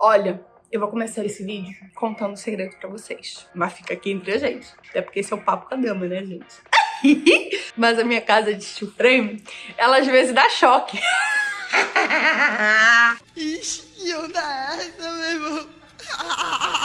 Olha, eu vou começar esse vídeo contando um segredo pra vocês. Mas fica aqui entre a gente. Até porque esse é o papo com a dama, né, gente? Mas a minha casa de steel frame, ela às vezes dá choque. Ixi, eu dá essa, meu irmão.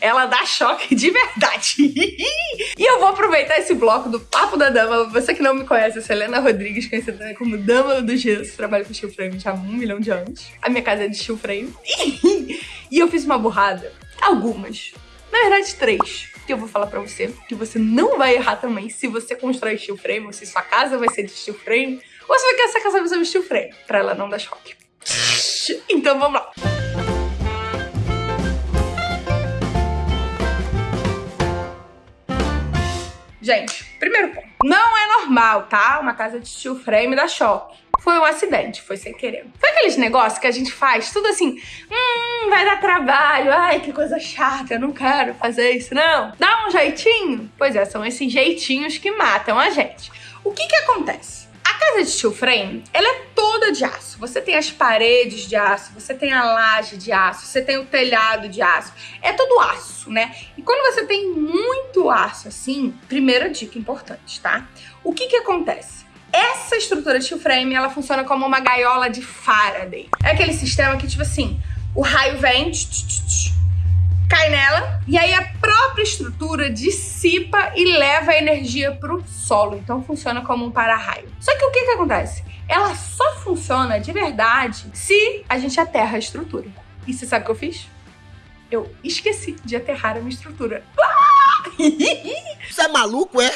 Ela dá choque de verdade. e eu vou aproveitar esse bloco do Papo da Dama. Você que não me conhece, eu sou Helena Rodrigues, conhecida como Dama do Gesso. Trabalho com steel frame já há um milhão de anos. A minha casa é de steel frame. e eu fiz uma burrada. Algumas. Na verdade, três. Que eu vou falar pra você. Que você não vai errar também se você constrói steel frame, ou se sua casa vai ser de steel frame, ou se você quer essa casa vai ser de steel frame. Pra ela não dar choque. Então vamos lá. Gente, primeiro ponto. Não é normal, tá? Uma casa de steel frame dar choque. Foi um acidente, foi sem querer. Foi aqueles negócios que a gente faz, tudo assim, hum, vai dar trabalho, ai, que coisa chata, eu não quero fazer isso, não. Dá um jeitinho? Pois é, são esses jeitinhos que matam a gente. O que que acontece? casa de steel frame, ela é de aço. Você tem as paredes de aço, você tem a laje de aço, você tem o telhado de aço. É tudo aço, né? E quando você tem muito aço assim, primeira dica importante, tá? O que que acontece? Essa estrutura de steel frame, ela funciona como uma gaiola de Faraday. É aquele sistema que, tipo assim, o raio vem, tch, tch, tch, cai nela e aí a própria estrutura dissipa e leva a energia para o solo. Então funciona como um para-raio. Só que o que, que acontece? Ela só funciona de verdade se a gente aterra a estrutura. E você sabe o que eu fiz? Eu esqueci de aterrar a minha estrutura. Você é maluco, é?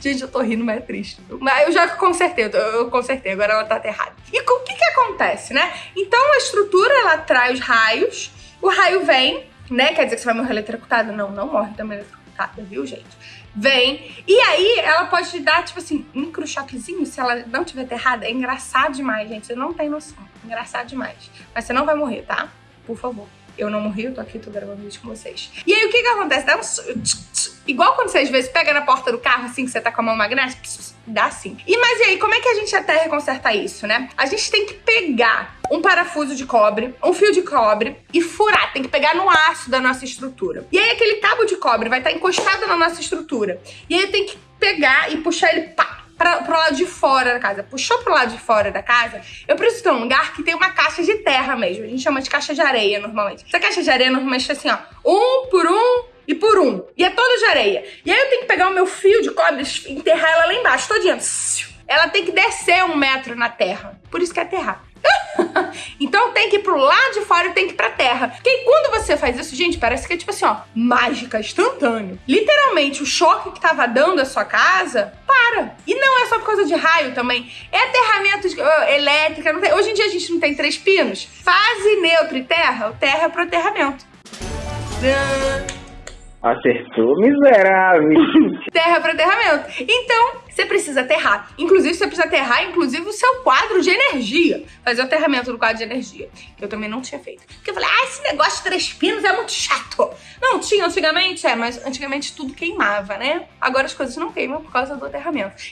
Gente, eu tô rindo, mas é triste. Mas eu já consertei, eu consertei, agora ela tá aterrada. E o que que acontece, né? Então a estrutura, ela traz raios, o raio vem, né? Quer dizer que você vai morrer eletrocutado? Não, não morre também eletrocutada, viu, gente? Vem. E aí, ela pode te dar, tipo assim, um microchoquezinho se ela não tiver aterrada. É engraçado demais, gente. Você não tem noção. Engraçado demais. Mas você não vai morrer, tá? Por favor. Eu não morri, eu tô aqui, tô gravando vídeo com vocês. E aí, o que que acontece? Dá um... Igual quando você às vezes pega na porta do carro, assim, que você tá com a mão magnética, dá assim. E mas e aí, como é que a gente até conserta isso, né? A gente tem que pegar um parafuso de cobre, um fio de cobre e furar. Tem que pegar no aço da nossa estrutura. E aí aquele cabo de cobre vai estar tá encostado na nossa estrutura. E aí tem que pegar e puxar ele pá, pra, pro lado de fora da casa. Puxou pro lado de fora da casa, eu preciso ter um lugar que tem uma caixa de terra mesmo. A gente chama de caixa de areia normalmente. Essa caixa de areia normalmente é assim, ó. Um por um e por um. E é toda de areia. E aí eu tenho que pegar o meu fio de cobre e enterrar ela lá embaixo, todinha. Ela tem que descer um metro na terra. Por isso que é aterrar. então tem que ir pro lado de fora e tem que ir pra terra. Porque quando você faz isso, gente, parece que é tipo assim, ó, mágica, instantâneo. Literalmente, o choque que tava dando a sua casa, para. E não é só por causa de raio também. É aterramento de, uh, elétrica. Tem... Hoje em dia a gente não tem três pinos. Fase, neutro e terra, o terra é pro aterramento. Acertou, miserável. terra para aterramento. Então, você precisa aterrar. Inclusive, você precisa aterrar, inclusive, o seu quadro de energia. Fazer o aterramento do quadro de energia. Que eu também não tinha feito. Porque eu falei, ah, esse negócio de três pinos é muito chato. Não, tinha antigamente, é, mas antigamente tudo queimava, né? Agora as coisas não queimam por causa do aterramento.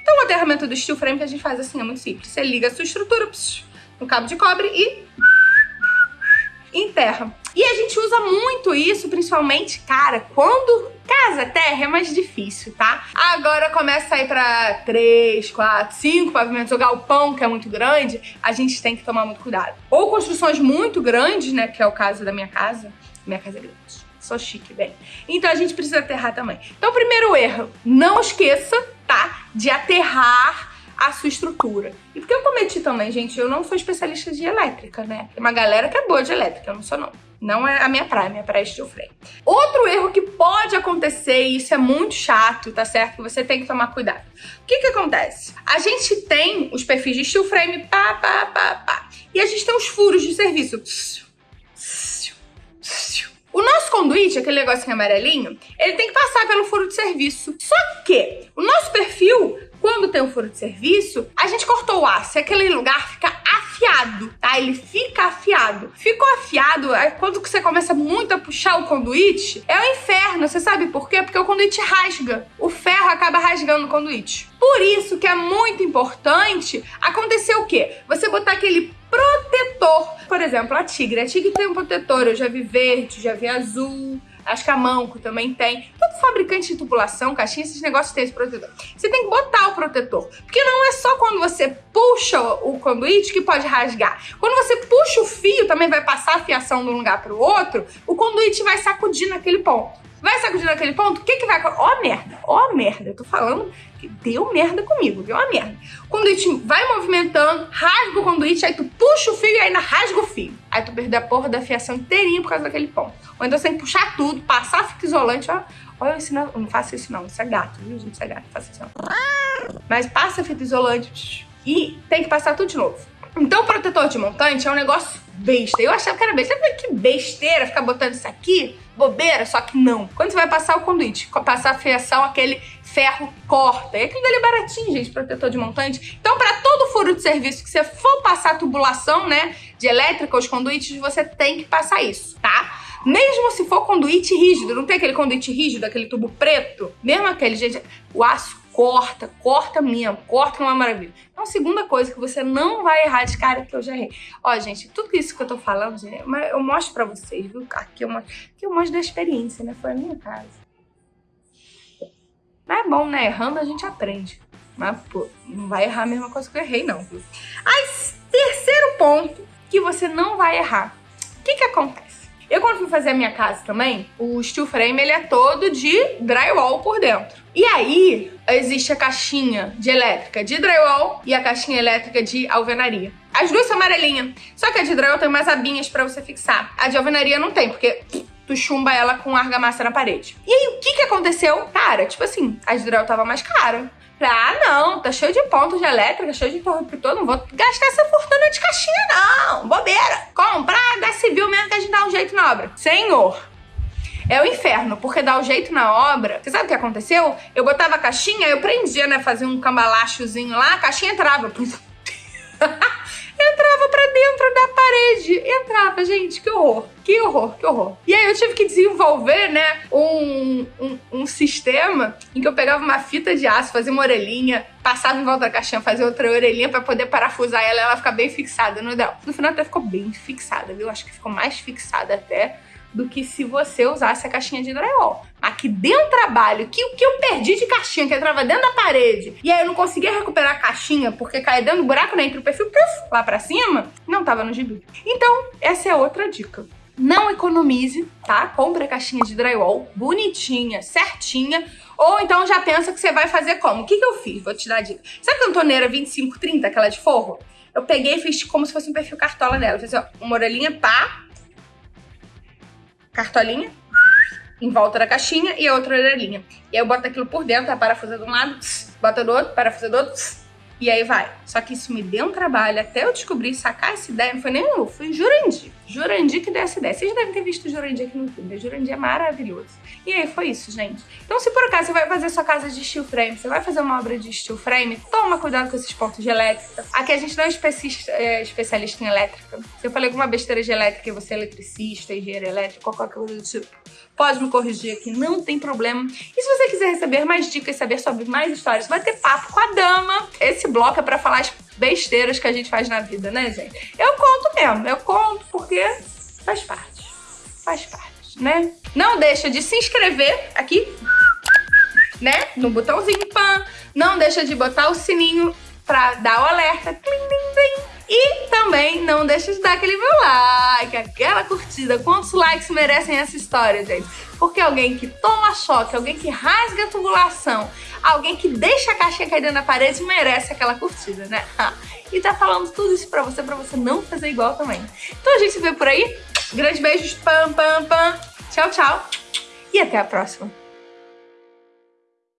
Então, o aterramento do steel frame que a gente faz assim é muito simples. Você liga a sua estrutura no cabo de cobre e enterra. E a gente usa muito isso, principalmente, cara, quando casa terra é mais difícil, tá? Agora começa a ir pra 3, 4, 5 pavimentos, o galpão, que é muito grande, a gente tem que tomar muito cuidado. Ou construções muito grandes, né, que é o caso da minha casa. Minha casa é grande. Sou chique, bem. Então a gente precisa aterrar também. Então, primeiro erro, não esqueça, tá, de aterrar a sua estrutura. E porque eu cometi também, gente, eu não sou especialista de elétrica, né? Tem uma galera que é boa de elétrica, eu não sou não. Não é a minha praia, minha praia é steel frame. Outro erro que pode acontecer, e isso é muito chato, tá certo? Que você tem que tomar cuidado. O que que acontece? A gente tem os perfis de steel frame, pá, pá, pá, pá. E a gente tem os furos de serviço. O nosso conduíte, aquele negocinho amarelinho, ele tem que passar pelo furo de serviço. Só que o nosso perfil quando tem um furo de serviço, a gente cortou o aço e aquele lugar fica afiado, tá? Ele fica afiado. Ficou afiado, é quando você começa muito a puxar o conduíte, é o inferno. Você sabe por quê? Porque o conduíte rasga. O ferro acaba rasgando o conduíte. Por isso que é muito importante acontecer o quê? Você botar aquele protetor. Exemplo, a Tigre. A Tigre tem um protetor, eu já vi verde, já vi azul. Acho que a Manco também tem. Todo fabricante de tubulação, caixinha, esses negócios tem esse protetor. Você tem que botar o protetor. Porque não é só quando você puxa o conduíte que pode rasgar. Quando você puxa o fio, também vai passar a fiação de um lugar para o outro, o conduíte vai sacudir naquele ponto. Vai sacudir naquele ponto, o que que vai... Ó merda, ó merda. Eu tô falando que deu merda comigo, deu uma merda. O conduíte vai movimentando, rasga o conduíte, aí tu puxa o fio e ainda rasga o fio. Aí tu perdeu a porra da fiação inteirinha por causa daquele ponto. Ou então você tem que puxar tudo, passar fita isolante, ó. Olha, eu ensino, não faça isso não, isso é gato, viu? Isso é gato, não faça isso não. Mas passa fita isolante e tem que passar tudo de novo. Então o protetor de montante é um negócio besta. Eu achava que era besta. Falei, que besteira ficar botando isso aqui, bobeira, só que não. Quando você vai passar o conduíte, passar a fiação, aquele ferro corta. E aquilo dali é baratinho, gente, protetor de montante. Então, para todo furo de serviço que você for passar tubulação, né, de elétrica, os conduítes, você tem que passar isso, tá? Mesmo se for conduíte rígido, não tem aquele conduíte rígido, aquele tubo preto? Mesmo aquele, gente, o aço corta, corta mesmo, corta é uma maravilha. Então, segunda coisa que você não vai errar de cara, que eu já errei. Ó, gente, tudo isso que eu tô falando, gente, eu mostro pra vocês, viu? Aqui eu mostro, aqui eu mostro da experiência, né? Foi a minha casa. Mas é bom, né? Errando a gente aprende. Mas, pô, não vai errar a mesma coisa que eu errei, não, viu? Aí, terceiro ponto que você não vai errar. O que que acontece? Eu, quando fui fazer a minha casa também, o steel frame ele é todo de drywall por dentro. E aí, existe a caixinha de elétrica de drywall e a caixinha elétrica de alvenaria. As duas são amarelinhas, só que a de drywall tem umas abinhas pra você fixar. A de alvenaria não tem, porque tu chumba ela com argamassa na parede. E aí, o que que aconteceu? Cara, tipo assim, a de drywall tava mais cara. Ah, não, tá cheio de pontos de elétrica, cheio de interruptor, não vou gastar essa fortuna de caixinha, não. Bobeira. Comprar da civil mesmo que a gente dá um jeito na obra. Senhor, é o inferno, porque dá o jeito na obra. Você sabe o que aconteceu? Eu botava a caixinha, eu prendia, né? Fazia um cambalachozinho lá, a caixinha entrava. entrava pra dentro da parede. Entrava, gente, que horror. Que horror, que horror. E aí eu tive que desenvolver, né, um, um, sistema em que eu pegava uma fita de aço, fazia uma orelhinha, passava em volta da caixinha, fazia outra orelhinha pra poder parafusar ela e ela ficar bem fixada no dela. No final até ficou bem fixada, viu? Acho que ficou mais fixada até do que se você usasse a caixinha de drywall. Mas que deu um trabalho, que o que eu perdi de caixinha, que entrava dentro da parede, e aí eu não conseguia recuperar a caixinha porque caía dentro do buraco, né, entre o perfil puff, lá pra cima, não tava no gibi. Então, essa é outra dica. Não economize, tá? Compre a caixinha de drywall bonitinha, certinha, ou então já pensa que você vai fazer como? O que, que eu fiz? Vou te dar a dica. Sabe a cantoneira 2530, aquela de forro? Eu peguei e fiz como se fosse um perfil cartola dela. Fiz assim, ó, uma orelhinha, pá, cartolinha em volta da caixinha e a outra orelhinha. E aí eu boto aquilo por dentro, a parafusa de um lado, bota do outro, parafusa do outro, e aí vai. Só que isso me deu um trabalho até eu descobrir, sacar essa ideia. Não foi nem eu, foi Jurandir. Jurandir que deu essa ideia. Vocês devem ter visto Jurandir aqui no YouTube. Né? Jurandir é maravilhoso. E aí foi isso, gente. Então, se por acaso você vai fazer sua casa de steel frame, você vai fazer uma obra de steel frame, toma cuidado com esses pontos de elétrica. Aqui a gente não é especialista, é especialista em elétrica. Se eu falei alguma besteira de elétrica e você é eletricista, engenheiro elétrico, qualquer coisa do tipo, pode me corrigir aqui, não tem problema. E se você quiser receber mais dicas, saber sobre mais histórias, vai ter papo com a dama. Esse bloco é pra falar as besteiras que a gente faz na vida, né, gente? Eu conto mesmo, eu conto porque faz parte. Faz parte, né? Não deixa de se inscrever aqui, né? No botãozinho pan. Não deixa de botar o sininho pra dar o alerta. Tlim. E também não deixa de dar aquele meu like, aquela curtida. Quantos likes merecem essa história, gente? Porque alguém que toma choque, alguém que rasga a tubulação, alguém que deixa a caixinha cair na parede merece aquela curtida, né? E tá falando tudo isso pra você, pra você não fazer igual também. Então a gente se vê por aí. Grandes beijos, pam, pam, pam. Tchau, tchau. E até a próxima.